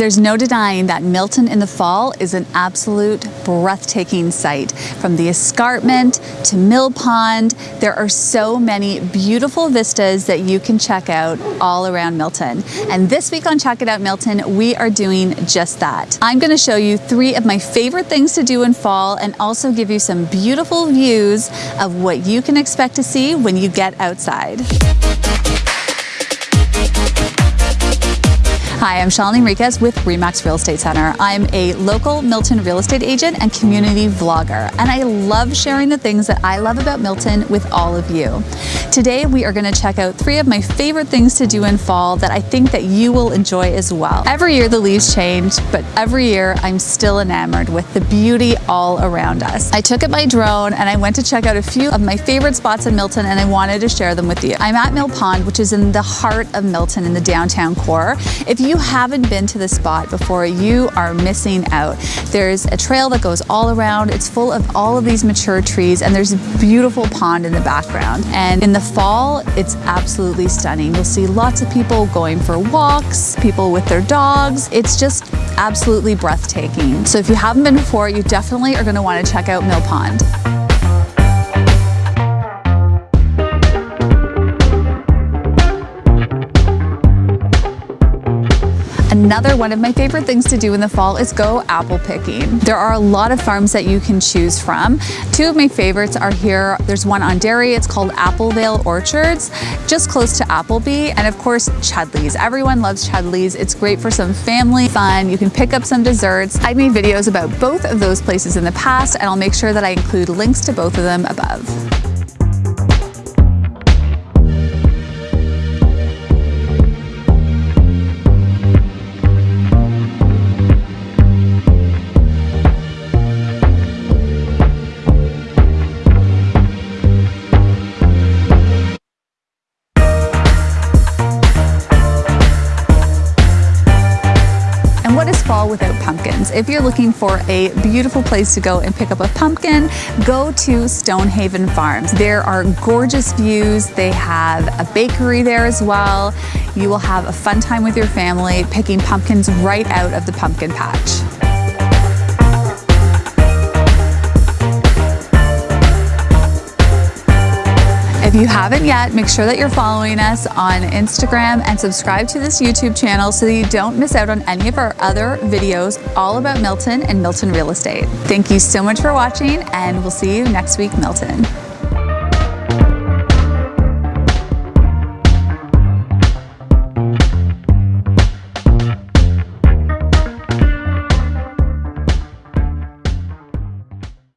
There's no denying that Milton in the fall is an absolute breathtaking sight. From the escarpment to Mill Pond, there are so many beautiful vistas that you can check out all around Milton. And this week on Check It Out Milton, we are doing just that. I'm gonna show you three of my favorite things to do in fall and also give you some beautiful views of what you can expect to see when you get outside. Hi, I'm Shalini Enriquez with Remax Real Estate Center. I'm a local Milton real estate agent and community vlogger, and I love sharing the things that I love about Milton with all of you. Today, we are gonna check out three of my favorite things to do in fall that I think that you will enjoy as well. Every year the leaves change, but every year I'm still enamored with the beauty all around us. I took it my drone and I went to check out a few of my favorite spots in Milton and I wanted to share them with you. I'm at Mill Pond, which is in the heart of Milton in the downtown core. If you you haven't been to the spot before, you are missing out. There's a trail that goes all around. It's full of all of these mature trees and there's a beautiful pond in the background. And in the fall, it's absolutely stunning. You'll see lots of people going for walks, people with their dogs. It's just absolutely breathtaking. So if you haven't been before, you definitely are gonna wanna check out Mill Pond. Another one of my favorite things to do in the fall is go apple picking. There are a lot of farms that you can choose from. Two of my favorites are here. There's one on Derry, it's called Applevale Orchards, just close to Appleby, and of course Chudleigh's. Everyone loves Chudleigh's. It's great for some family fun. You can pick up some desserts. I've made videos about both of those places in the past, and I'll make sure that I include links to both of them above. What is fall without pumpkins? If you're looking for a beautiful place to go and pick up a pumpkin, go to Stonehaven Farms. There are gorgeous views. They have a bakery there as well. You will have a fun time with your family picking pumpkins right out of the pumpkin patch. If you haven't yet, make sure that you're following us on Instagram and subscribe to this YouTube channel so that you don't miss out on any of our other videos all about Milton and Milton real estate. Thank you so much for watching and we'll see you next week, Milton.